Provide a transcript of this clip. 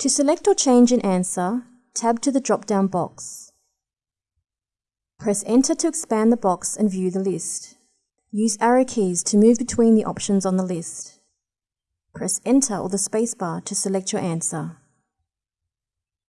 To select or change an answer, tab to the drop-down box. Press Enter to expand the box and view the list. Use arrow keys to move between the options on the list. Press Enter or the spacebar to select your answer.